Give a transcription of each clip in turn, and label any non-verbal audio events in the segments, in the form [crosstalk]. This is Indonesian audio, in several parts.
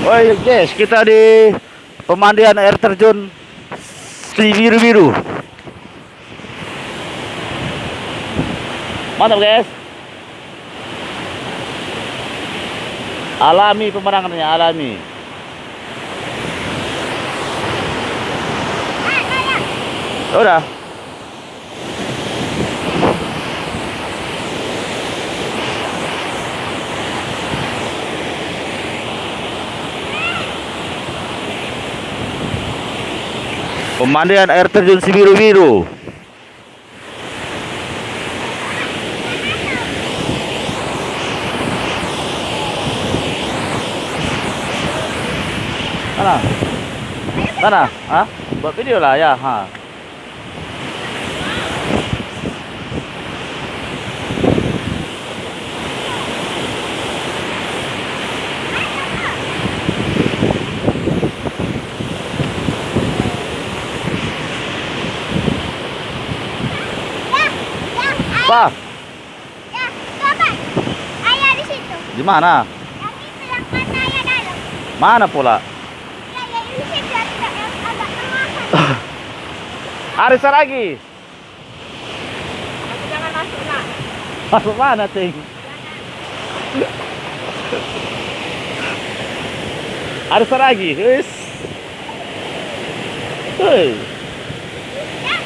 Oi guys, kita di pemandian air terjun si biru-biru. Mantap guys. Alami pemandangannya, alami. Udah. Pemandian air terjun si biru-biru. Mana? Mana? Hah? Buat video lah ya. Ha. Apa? Ya, coba. Ayah di situ. Di mana? Yang itu yang mana ayah dalam. Mana pula? Ya, ya di situ yang yang agak tengah. [laughs] Arisa lagi. Jangan masuk nak. Masuk mana, Ting? Arisa lagi. Wis. Hei. Ya.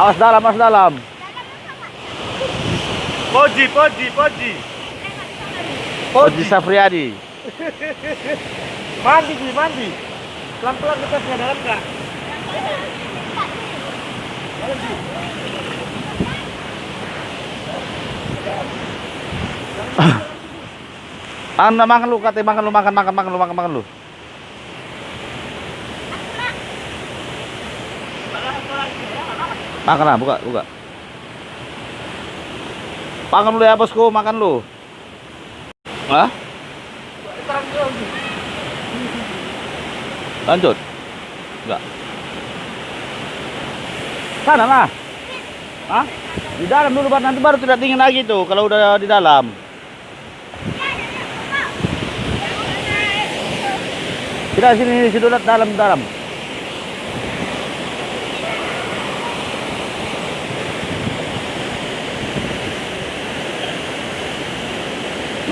Awas dalam, awas dalam. Poji, Poji, Poji. Oji Safriadi. [laughs] Mandi, Ji, mandi. Pelan-pelan kita ke dalam enggak? Anda makan lu, katanya makan lu, makan, makan, makan lu, makan, makan lu. Makan lah, buka, buka. Makan lu ya bosku, makan lu. Hah? Lanjut. Enggak. Sana lah. Hah? Di dalam dulu Pak, nanti baru tidak dingin lagi tuh kalau udah di dalam. Tidak sini situ dalam dalam.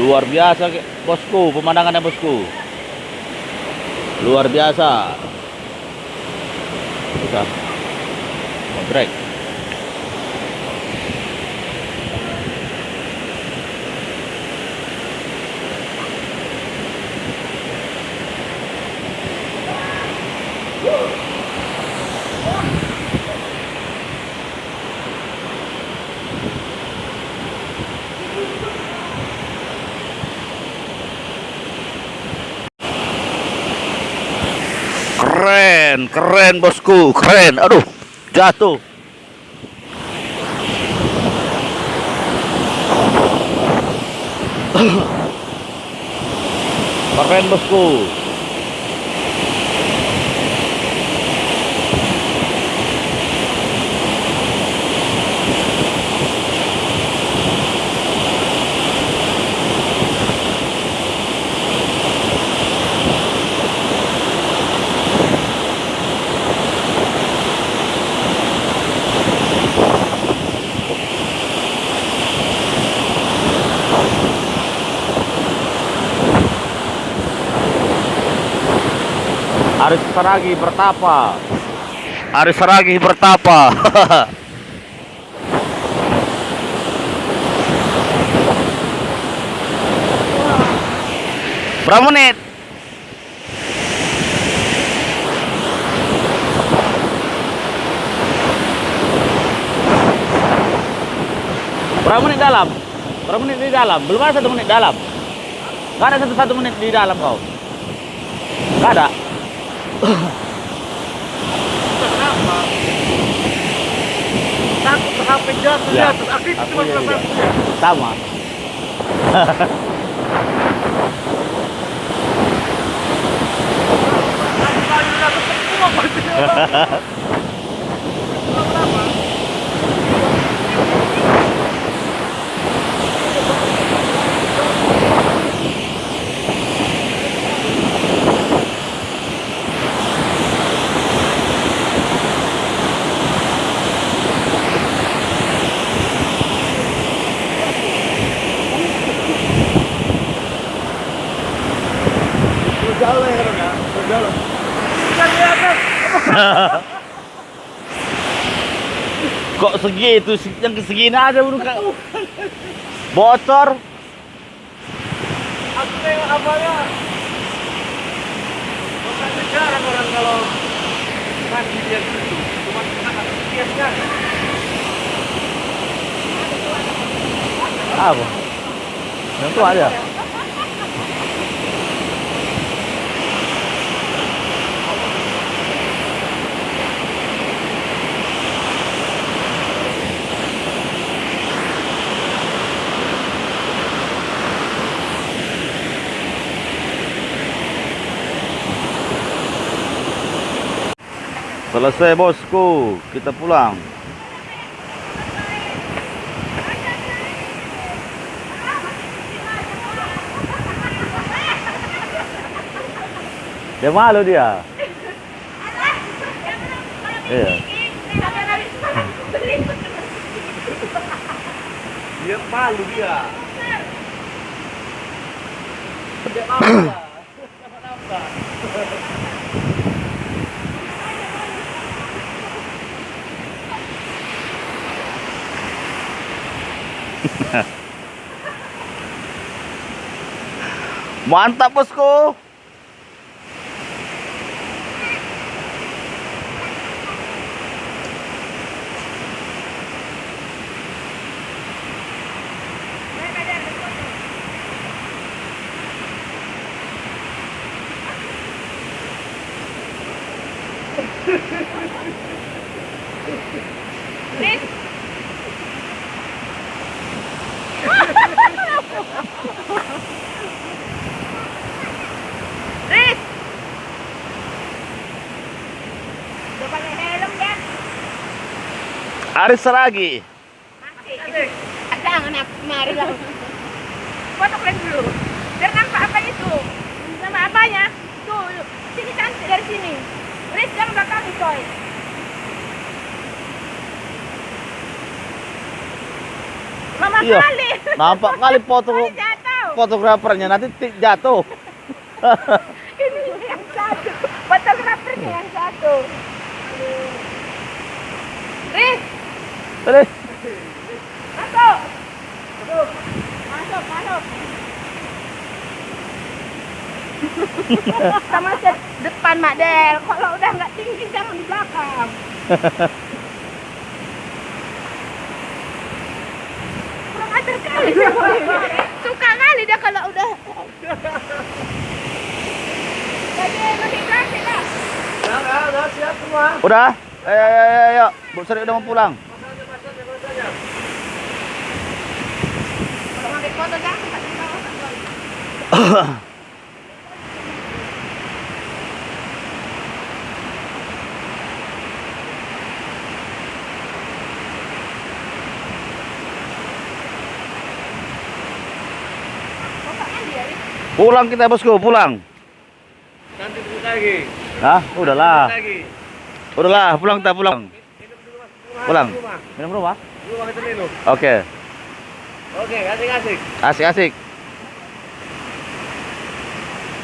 Luar biasa bosku, pemandangannya bosku. Luar biasa. Udah. Break. Keren, keren bosku, keren. Aduh, jatuh. Keren bosku. Aris Saragi bertapa. Aris Saragi bertapa. [laughs] Berapa menit? Berapa menit dalam? Berapa menit di dalam? Belum ada satu menit dalam. Gak ada satu satu menit di dalam kau. Gak ada. Kenapa? Takut HP jatuh Ya, jatuh. Aku itu cuma perasaan ya. Sama [laughs] jatuh semua pasti. Kenapa? Jauh ya kan ya? Jauh. Kan lihat [laughs] Kok segitu Se- yang segini aja udah kak. Bocor. Aku tengok apanya. Makanya jarang orang kalau mandi dia gitu. Cuma kena dia kan. Apa? Yang itu aja. Selesai bosku, kita pulang. Dia malu dia. Iya. Dia malu dia. [clears throat] Dia malu Mantap bosku. Riz! [laughs] Udah pakai helm ya? Aris. Ada anak kemari lah. Foto kalian dulu. Biar nampak apa itu. Nama apanya? Tuh, sini cantik dari sini. Riz, jangan belakang coy. Mama Iya. kali. Nampak kali foto fotografernya nanti ti- jatuh. [laughs] Ini yang satu. Fotografernya yang satu. Riz, Terus masuk. Masuk, masuk. Sama set depan Mak Del. Kalau udah nggak tinggi jangan di belakang. Kurang ajar kali dia. Suka kali dia kalau udah. Jadi masih kasih lah. Udah, udah, udah siap semua. udah. Ayo ayo ayo ayo. Bu Sri udah mau pulang. Masanya, masanya, masanya. Kalau ngambil foto jangan tak di bawah. Bapaknya dia, Riz. Pulang kita bosku, pulang. Nanti lagi. Hah? Udahlah. Udahlah, pulang kita pulang. Pulang. Minum rumah? Oke. Oke, asik-asik. Asik-asik.